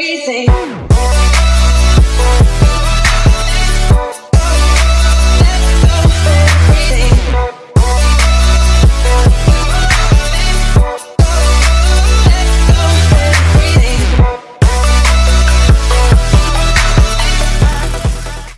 Everything.